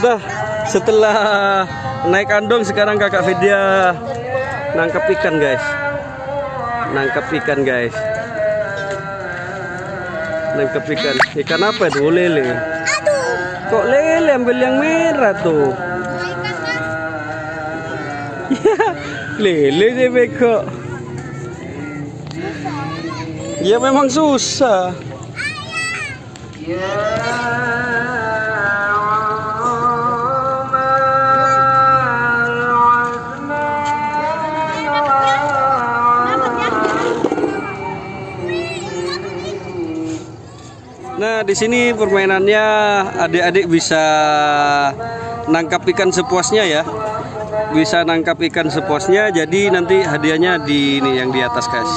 Dah, setelah naik kandung sekarang kakak Vidya nangkep ikan guys. Nangkep ikan guys. Nangkep ikan. Ikan apa itu? Lele. Kok lele ambil yang merah tuh? lele deh beko. Ya memang susah. Di sini permainannya adik-adik bisa nangkap ikan sepuasnya ya. Bisa nangkap ikan sepuasnya. Jadi nanti hadiahnya di ini yang di atas, guys.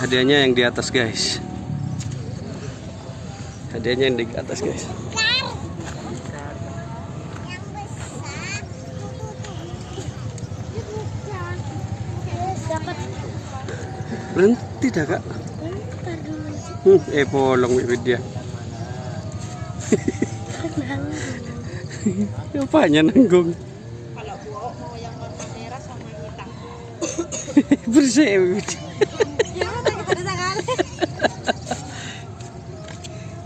Hadiahnya yang di atas, guys. Hadiahnya yang di atas, guys. Berhenti dah, Kak. Hmm, eh polong dia. Apanya nanggung? Kalau buok mau yang warna merah sama hitam. Bersih. Ya.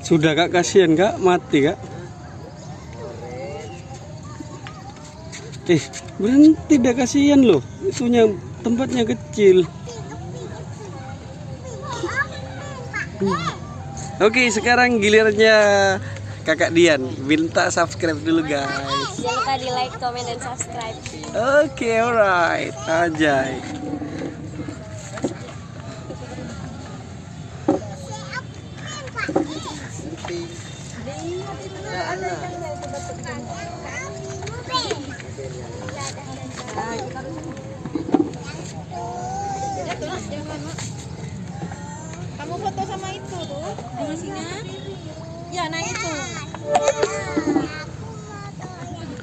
Sudah kak kasihan kak mati kak. Eh berhenti dah kasihan loh. Itunya tempatnya kecil. Hmm. Oke sekarang gilirannya kakak Dian. Minta subscribe dulu guys. jangan lupa di like comment dan subscribe Oke alright. Anjay foto sama itu tuh. Masihnya? Ya.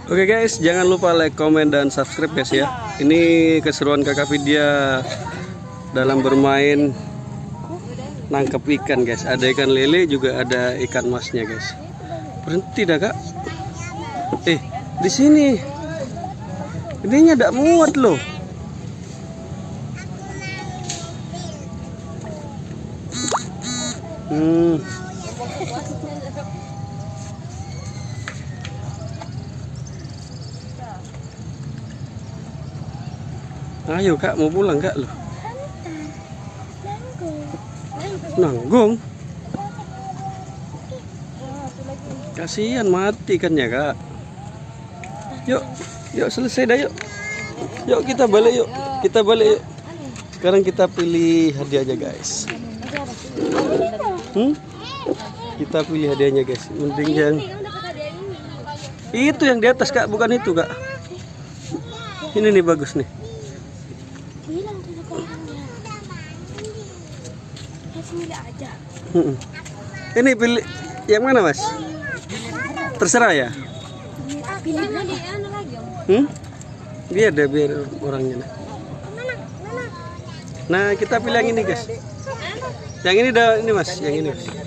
Oke guys, jangan lupa like, comment, dan subscribe guys ya. Ini keseruan kakak Vidya dalam bermain nangkep ikan guys. Ada ikan lele juga ada ikan masnya guys. Berhenti dah kak. Eh, di sini. Ininya tidak muat loh. Hmm. Ayo kak mau pulang kak loh. Nanggung. Kasihan mati kan ya kak. Yuk, yuk selesai dah yuk. Yuk kita balik yuk. Kita balik yuk. Sekarang kita pilih hadiahnya guys. Hmm? Kita pilih hadiahnya guys. Mending yang itu yang di atas kak, bukan itu kak. Ini nih bagus nih. Ini pilih yang mana mas? Terserah ya. anu Hmm? Biar deh biar orangnya. Nah. Nah kita pilih yang ini guys. Yang ini dah ini mas, yang ini. Mas.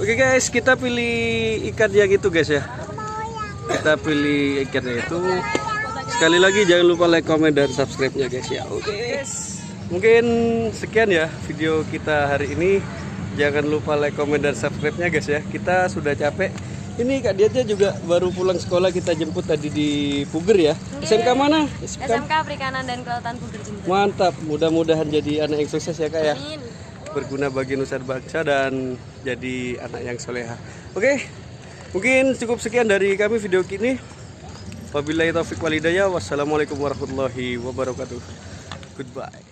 Oke guys, kita pilih ikan yang itu guys ya. Kita pilih ikannya itu. Sekali lagi jangan lupa like, comment, dan subscribe-nya guys ya. Oke guys. Mungkin sekian ya video kita hari ini. Jangan lupa like, comment, dan subscribe-nya guys ya. Kita sudah capek. Ini Kak Diatnya juga baru pulang sekolah kita jemput tadi di Puger ya. SMK mana? SMK. SMK Perikanan dan Kelautan Puger Jember Mantap. Mudah-mudahan jadi anak yang sukses ya Kak ya Amin berguna bagi nusa bangsa dan jadi anak yang soleha. Oke, mungkin cukup sekian dari kami video kini. Wabillahi taufik walidayah. Wassalamualaikum warahmatullahi wabarakatuh. Goodbye.